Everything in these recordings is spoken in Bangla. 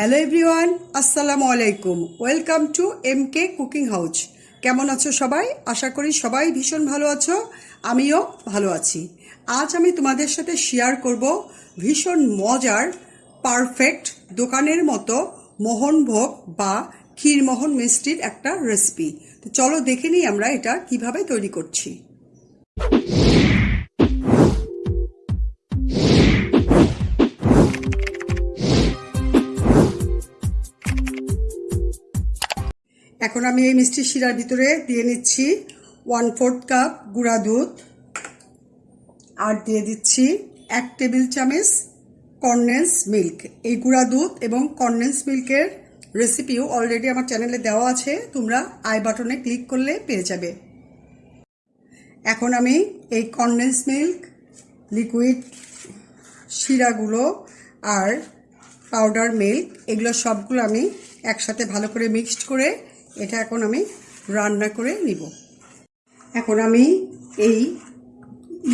হ্যালো এভরিওয়ান, আসসালামু আলাইকুম। Welcome to M K cooking house. কেমন আছো সবাই? আশা করি সবাই ভীষণ ভালো আছো, আমিও ভালো আছি। আজ আমি তোমাদের সাথে শেয়ার করব ভীষণ মজার পারফেক্ট দোকানের মতো মোহনভোগ বা ক্ষীরমোহন মিষ্টির একটা রেসিপি তো চলো দেখে নিই আমরা এটা কীভাবে তৈরি করছি। এখন আমি এই মিষ্টি শিরার ভিতরে দিয়ে নিচ্ছি ওয়ান ফোর্থ কাপ গুঁড়া দুধ, আর দিয়ে দিচ্ছি এক টেবিল চামচ কনডেন্স মিল্ক। এই গুঁড়া দুধ এবং কনডেন্স মিল্কের রেসিপিও অলরেডি আমার চ্যানেলে দেওয়া আছে, তোমরা আই বাটনে ক্লিক করলে পেয়ে যাবে। এখন আমি এই কনডেন্স মিল্ক লিকুইড শিরাগুলো আর পাউডার মিল্ক এগুলো সবগুলো আমি একসাথে ভালো করে মিক্সড করে এটা এখন আমি রান্না করে নিব। এখন আমি এই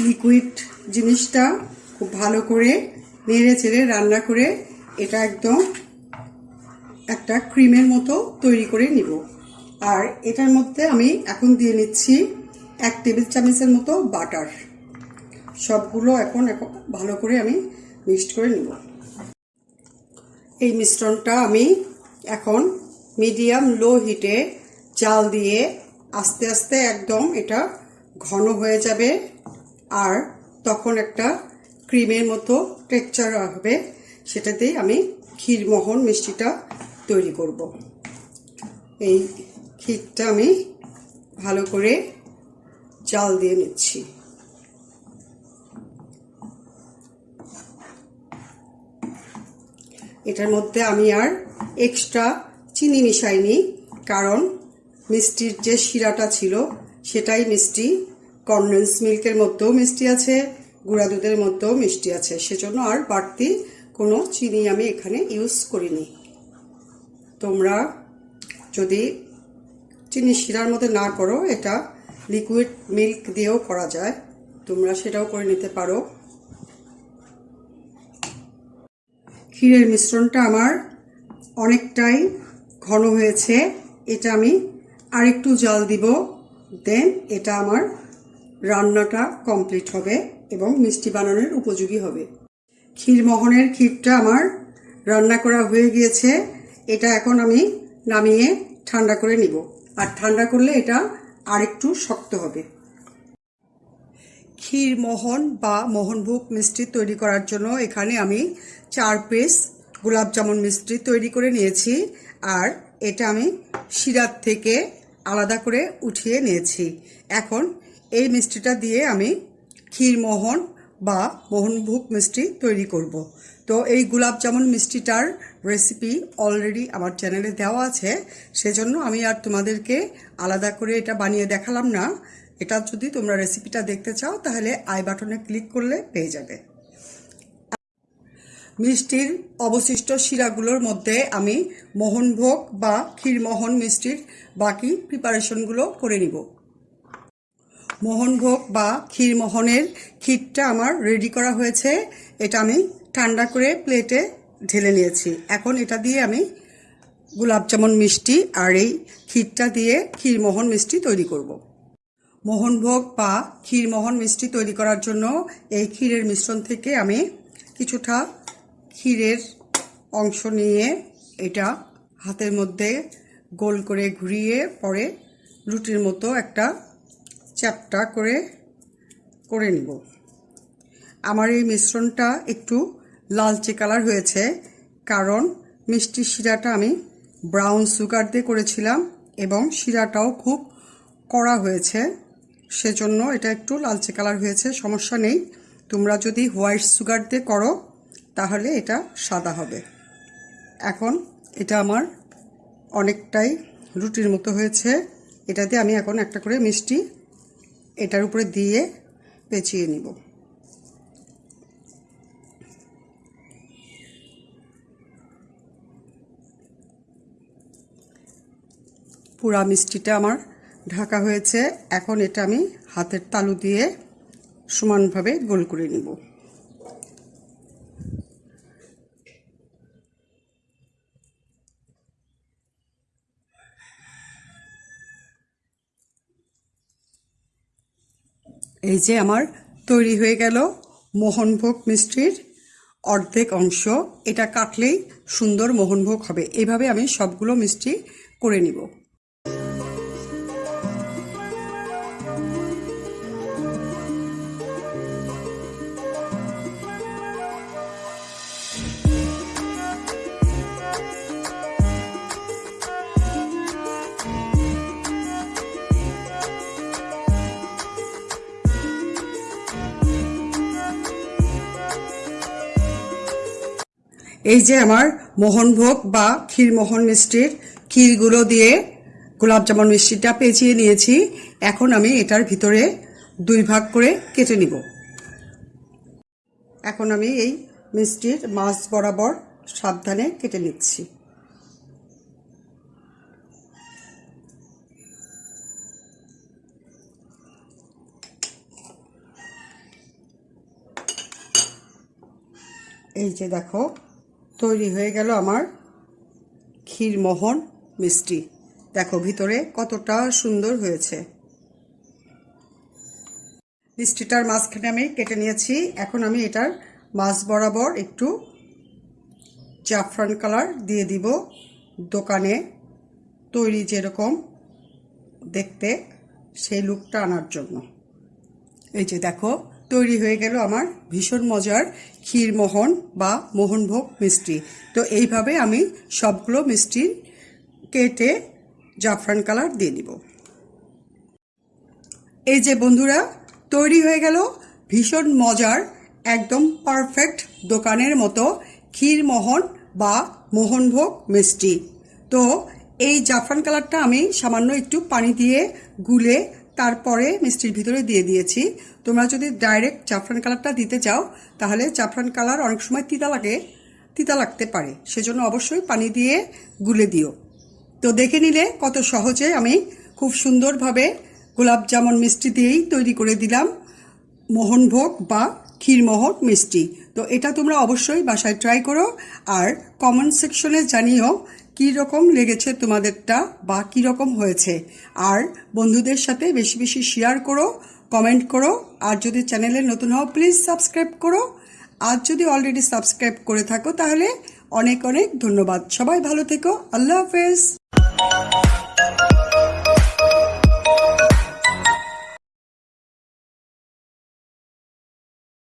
লিকুইড জিনিসটা খুব ভালো করে নেড়ে চেড়ে রান্না করে এটা একদম একটা ক্রিমের মতো তৈরি করে নিব। আর এটার মধ্যে আমি এখন দিয়ে নিচ্ছি এক টেবিল চামচের মতো বাটার। সবগুলো এখন এখন ভালো করে আমি মিক্সড করে নিব। এই মিশ্রণটা আমি এখন মিডিয়াম লো হিটে জাল দিয়ে আস্তে আস্তে একদম এটা ঘন হয়ে যাবে। আর তখন একটা ক্রিমের মতো টেক্সচার হবে, সেটাতেই আমি ক্ষীরমোহন মিষ্টিটা তৈরি করব। এই ক্ষীরটা আমি ভালো করে জাল দিয়ে নিচ্ছি। এটার মধ্যে আমি আর এক্সট্রা চিনি মিশাইনি কারণ মিষ্টির যে শিরাটা ছিল, সেটাই মিষ্টি। কনডেন্স মিল্কের মধ্যেও মিষ্টি আছে, গুঁড়া দুধের মধ্যেও মিষ্টি আছে। সেজন্য আর বাড়তি কোনো চিনি আমি এখানে ইউজ করিনি। তোমরা যদি চিনি শিরার মধ্যে না করো, এটা লিকুইড মিল্ক দিয়েও করা যায়। তোমরা সেটাও করে নিতে পারো। ক্ষীরের মিশ্রণটা আমার অনেকটাই ঘন হয়েছে, এটা আমি আরেকটু জল দিব। দেন এটা আমার রান্নাটা কমপ্লিট হবে এবং মিষ্টি বানানোর উপযোগী হবে। ক্ষীরমোহনের ক্ষীরটা আমার রান্না করা হয়ে গিয়েছে। এটা এখন আমি নামিয়ে ঠান্ডা করে নিব। আর ঠান্ডা করলে এটা আরেকটু শক্ত হবে। ক্ষীরমোহন বা মোহনভোগ মিষ্টি তৈরি করার জন্য এখানে আমি চার পিস গোলাপ জামুন মিষ্টি তৈরি করে নিয়েছি আর এটা আমি শিরার থেকে আলাদা করে উঠিয়ে নিয়েছি। এখন এই মিষ্টিটা দিয়ে আমি ক্ষীরমোহন বা মোহনভোগ মিষ্টি তৈরি করব। তো এই গোলাপ জামুন মিষ্টিটার রেসিপি অলরেডি আমার চ্যানেলে দেওয়া আছে, সেজন্য আমি আর তোমাদেরকে আলাদা করে এটা বানিয়ে দেখালাম না। এটা যদি তোমরা রেসিপিটা দেখতে চাও, তাহলে আই বাটনে ক্লিক করলে পেয়ে যাবে। মিষ্টির অবশিষ্ট শিরাগুলোর মধ্যে আমি মোহনভোগ বা ক্ষীরমোহন মিষ্টির বাকি প্রিপারেশনগুলো করে নিব। মোহনভোগ বা ক্ষীরমোহনের ক্ষীরটা আমার রেডি করা হয়েছে। এটা আমি ঠান্ডা করে প্লেটে ঢেলে নিয়েছি। এখন এটা দিয়ে আমি গোলাপ জামুন মিষ্টি আর এই ক্ষীরটা দিয়ে ক্ষীরমোহন মিষ্টি তৈরি করব। মোহনভোগ বা ক্ষীরমোহন মিষ্টি তৈরি করার জন্য এই ক্ষীরের মিশ্রণ থেকে আমি কিছুটা ক্ষীরের অংশ নিয়ে এটা হাতের মধ্যে গোল করে ঘুরিয়ে পরে রুটির মতো একটা চ্যাপটা করে করে নিব। আমার এই মিশ্রণটা একটু লালচে কালার হয়েছে কারণ মিষ্টি শিরাটা আমি ব্রাউন সুগার দিয়ে করেছিলাম এবং শিরাটাও খুব কড়া হয়েছে, সেজন্য এটা একটু লালচে কালার হয়েছে, সমস্যা নেই। তোমরা যদি হোয়াইট সুগার দিয়ে করো তাহলে এটা সাদা হবে। এখন এটা আমার অনেকটাই রুটির মতো হয়েছে। এটাতে আমি এখন একটা করে মিষ্টি এটার উপরে দিয়ে পেঁচিয়ে নিব। পুরা মিষ্টিটা আমার ঢাকা হয়েছে। এখন এটা আমি হাতের তালু দিয়ে সমানভাবে গোল করে নিব। এই যে আমার তৈরি হয়ে গেল মোহনভোগ মিষ্টির অর্ধেক অংশ। এটা কাটলেই সুন্দর মোহনভোগ হবে। এভাবে আমি সবগুলো মিষ্টি করে নিব। এই যে আমার মোহনভোগ বা ক্ষীরমোহন মিষ্টির ক্ষীরগুলো দিয়ে গোলাপ জামুন মিষ্টিটা পেঁচিয়ে নিয়েছি। এখন আমি এটার ভিতরে দুই ভাগ করে কেটে নিব। এখন আমি এই মিষ্টির মাছ বরাবর সাবধানে কেটে নিচ্ছি। এই যে দেখো, তৈরি হয়ে গেল আমার ক্ষীরমোহন মিষ্টি। দেখো ভিতরে কতটা সুন্দর হয়েছে। মিষ্টিটার মাঝখানে আমি কেটে নিয়েছি। এখন আমি এটার মাছ বরাবর একটু জাফরান কালার দিয়ে দিব। দোকানে তৈরি যেরকম দেখতে, সেই লুকটা আনার জন্য। এই যে দেখো তৈরি হয়ে গেল আমার ভীষণ মজার ক্ষীরমোহন বা মোহনভোগ মিষ্টি। তো এইভাবে আমি সবগুলো মিষ্টি কেটে জাফরান কালার দিয়ে দিব এই যে বন্ধুরা, তৈরি হয়ে গেল ভীষণ মজার, একদম পারফেক্ট দোকানের মতো ক্ষীরমোহন বা মোহনভোগ মিষ্টি। তো এই জাফরান কালারটা আমি সামান্য একটু পানি দিয়ে গুলে তারপরে মিষ্টির ভিতরে দিয়ে দিয়েছি। তোমরা যদি ডাইরেক্ট জাফরান কালারটা দিতে চাও, তাহলে জাফরান কালার অনেক সময় তিতা লাগে, তিতা লাগতে পারে। সেজন্য অবশ্যই পানি দিয়ে গুলে দিও। তো দেখে নিলে কত সহজে আমি খুব সুন্দরভাবে গোলাপ জামুন মিষ্টি দিয়েই তৈরি করে দিলাম। মোহনভোগ বা ক্ষীরমোহন মিষ্টি। তো এটা তোমরা অবশ্যই বাসায় ট্রাই করো। আর কমেন্ট সেকশনে জানিও কী রকম লেগেছে তোমাদেরটা বা কী রকম হয়েছে? আর বন্ধুদের সাথে বেশি বেশি শেয়ার করো কমেন্ট করো, আর যদি চ্যানেলে নতুন হও প্লিজ সাবস্ক্রাইব করো। আর যদি অলরেডি সাবস্ক্রাইব করে থাকো, তাহলে অনেক অনেক ধন্যবাদ। সবাই ভালো থেকো। আল্লাহ হাফেজ।